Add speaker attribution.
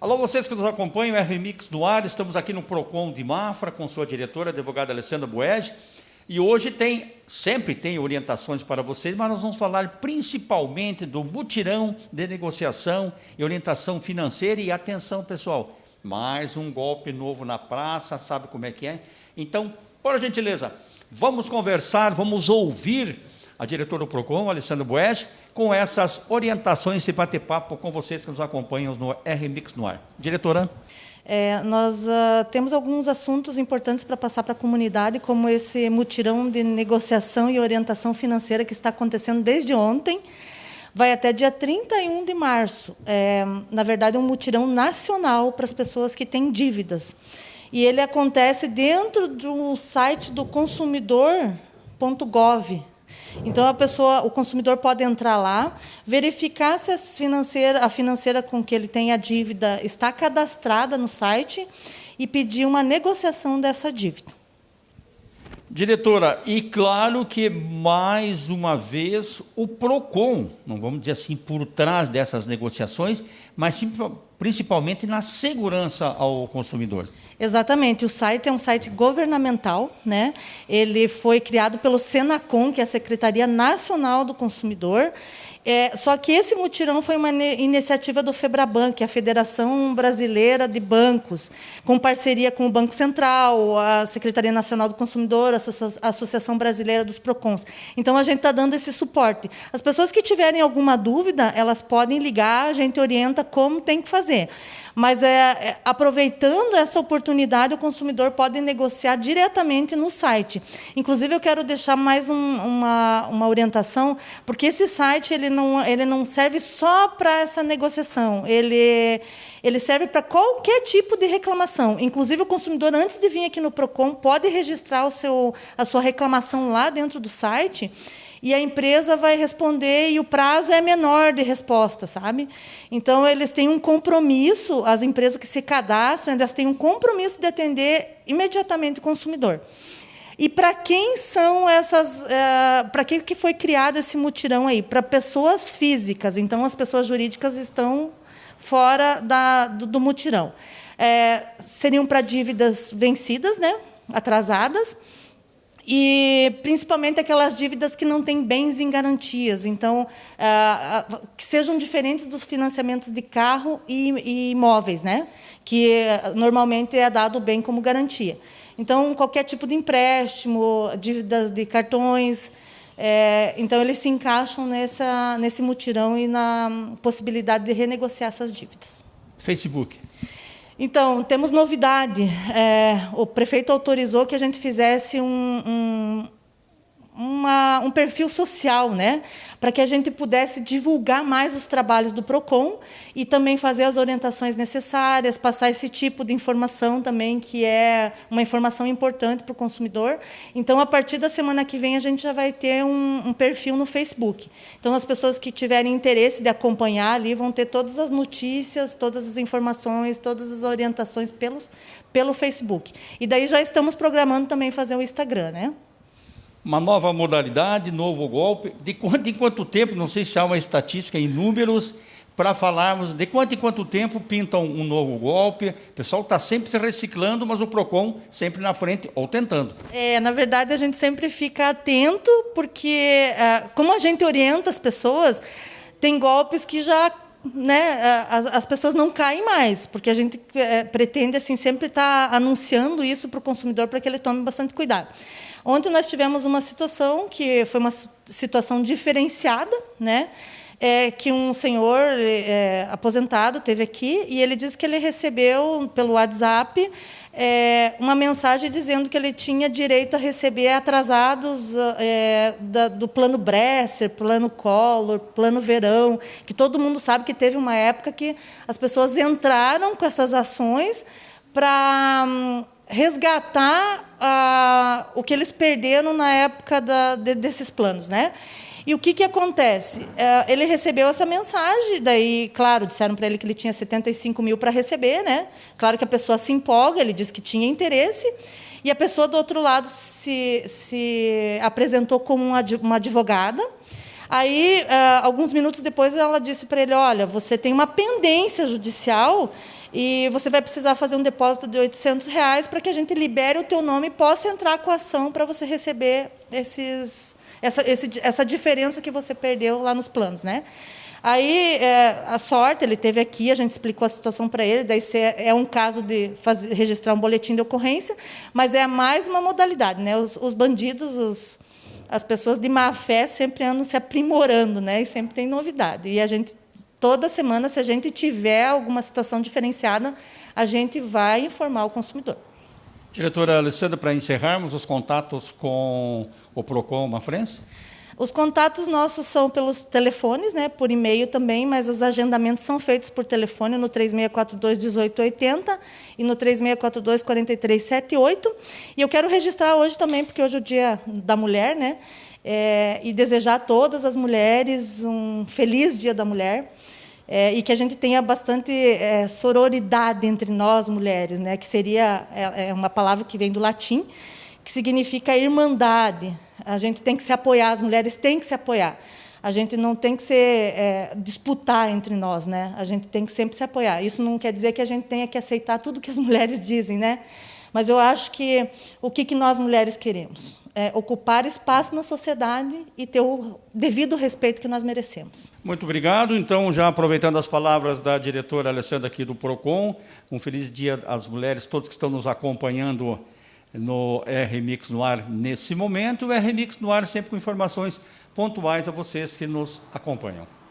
Speaker 1: Alô, vocês que nos acompanham, é no ar, estamos aqui no PROCON de Mafra, com sua diretora, a advogada Alessandra Boege, e hoje tem, sempre tem orientações para vocês, mas nós vamos falar principalmente do mutirão de negociação e orientação financeira, e atenção pessoal, mais um golpe novo na praça, sabe como é que é? Então, por gentileza, vamos conversar, vamos ouvir a diretora do PROCON, Alessandra Boege, com essas orientações e bater papo com vocês que nos acompanham no RMix no ar. Diretora.
Speaker 2: É, nós uh, temos alguns assuntos importantes para passar para a comunidade, como esse mutirão de negociação e orientação financeira que está acontecendo desde ontem, vai até dia 31 de março. É, na verdade, é um mutirão nacional para as pessoas que têm dívidas. E ele acontece dentro do site do consumidor.gov, então a pessoa, o consumidor pode entrar lá, verificar se a financeira, a financeira com que ele tem a dívida está cadastrada no site e pedir uma negociação dessa dívida.
Speaker 1: Diretora, e claro que mais uma vez o Procon, não vamos dizer assim por trás dessas negociações, mas sim, principalmente na segurança ao consumidor.
Speaker 2: Exatamente, o site é um site governamental, né? Ele foi criado pelo Senacom, que é a Secretaria Nacional do Consumidor, é, só que esse mutirão foi uma iniciativa do FEBRABAN, que é a Federação Brasileira de Bancos, com parceria com o Banco Central, a Secretaria Nacional do Consumidor, a Associação Brasileira dos PROCONs. Então, a gente está dando esse suporte. As pessoas que tiverem alguma dúvida, elas podem ligar, a gente orienta como tem que fazer. Mas, é, é, aproveitando essa oportunidade, o consumidor pode negociar diretamente no site. Inclusive, eu quero deixar mais um, uma, uma orientação, porque esse site ele não, ele não serve só para essa negociação, ele, ele serve para qualquer tipo de reclamação. Inclusive, o consumidor, antes de vir aqui no PROCON, pode registrar o seu, a sua reclamação lá dentro do site e a empresa vai responder e o prazo é menor de resposta, sabe? Então eles têm um compromisso, as empresas que se cadastram, elas têm um compromisso de atender imediatamente o consumidor. E para quem são essas, é, para quem que foi criado esse mutirão aí? Para pessoas físicas. Então as pessoas jurídicas estão fora da, do, do mutirão. É, seriam para dívidas vencidas, né? atrasadas e principalmente aquelas dívidas que não têm bens em garantias, então ah, ah, que sejam diferentes dos financiamentos de carro e, imóveis, né? Que eh, normalmente é dado bem como garantia. Então qualquer tipo de empréstimo, dívidas de cartões, é, então eles se encaixam nessa nesse mutirão e na possibilidade de renegociar essas dívidas.
Speaker 1: Facebook.
Speaker 2: Então, temos novidade. É, o prefeito autorizou que a gente fizesse um, um uma, um perfil social, né? para que a gente pudesse divulgar mais os trabalhos do PROCON e também fazer as orientações necessárias, passar esse tipo de informação também, que é uma informação importante para o consumidor. Então, a partir da semana que vem, a gente já vai ter um, um perfil no Facebook. Então, as pessoas que tiverem interesse de acompanhar ali vão ter todas as notícias, todas as informações, todas as orientações pelos, pelo Facebook. E daí já estamos programando também fazer o Instagram, né?
Speaker 1: Uma nova modalidade, novo golpe. De quanto em quanto tempo, não sei se há uma estatística em números, para falarmos de quanto em quanto tempo pintam um novo golpe. O pessoal está sempre se reciclando, mas o PROCON sempre na frente, ou tentando.
Speaker 2: É, na verdade, a gente sempre fica atento, porque é, como a gente orienta as pessoas, tem golpes que já né, as, as, pessoas não caem mais, porque a gente é, pretende assim sempre estar tá anunciando isso para o consumidor para que ele tome bastante cuidado. Ontem nós tivemos uma situação que foi uma situação diferenciada, né? É, que um senhor é, aposentado teve aqui e ele disse que ele recebeu pelo WhatsApp é, uma mensagem dizendo que ele tinha direito a receber atrasados da, do plano Bresser, plano Collor, plano Verão, que todo mundo sabe que teve uma época que as pessoas entraram com essas ações para hum, resgatar ah, o que eles perderam na época da, de, desses planos, né? E o que, que acontece? É, ele recebeu essa mensagem, daí, claro, disseram para ele que ele tinha 75 mil para receber, né? Claro que a pessoa se empolga, ele disse que tinha interesse, e a pessoa do outro lado se, se apresentou como uma advogada. Aí, uh, alguns minutos depois, ela disse para ele: Olha, você tem uma pendência judicial e você vai precisar fazer um depósito de 800 reais para que a gente libere o teu nome e possa entrar com a ação para você receber esses, essa, esse, essa diferença que você perdeu lá nos planos. Né? Aí, é, a sorte, ele teve aqui, a gente explicou a situação para ele, daí é um caso de fazer, registrar um boletim de ocorrência, mas é mais uma modalidade. Né? Os, os bandidos, os, as pessoas de má fé sempre andam se aprimorando, né? e sempre tem novidade. E a gente, toda semana, se a gente tiver alguma situação diferenciada, a gente vai informar o consumidor.
Speaker 1: Diretora Alessandra, para encerrarmos os contatos com o PROCON Mafrense?
Speaker 2: Os contatos nossos são pelos telefones, né, por e-mail também, mas os agendamentos são feitos por telefone no 3642 1880 e no 3642 4378. E eu quero registrar hoje também, porque hoje é o Dia da Mulher, né, é, e desejar a todas as mulheres um feliz Dia da Mulher. É, e que a gente tenha bastante é, sororidade entre nós mulheres, né, que seria é, é uma palavra que vem do latim, que significa irmandade. A gente tem que se apoiar, as mulheres têm que se apoiar. A gente não tem que ser é, disputar entre nós, né? A gente tem que sempre se apoiar. Isso não quer dizer que a gente tenha que aceitar tudo que as mulheres dizem, né? Mas eu acho que o que, que nós mulheres queremos é ocupar espaço na sociedade e ter o devido respeito que nós merecemos.
Speaker 1: Muito obrigado. Então, já aproveitando as palavras da diretora Alessandra aqui do Procon, um feliz dia às mulheres, todos que estão nos acompanhando no RMix no ar nesse momento. O RMix no ar sempre com informações pontuais a vocês que nos acompanham.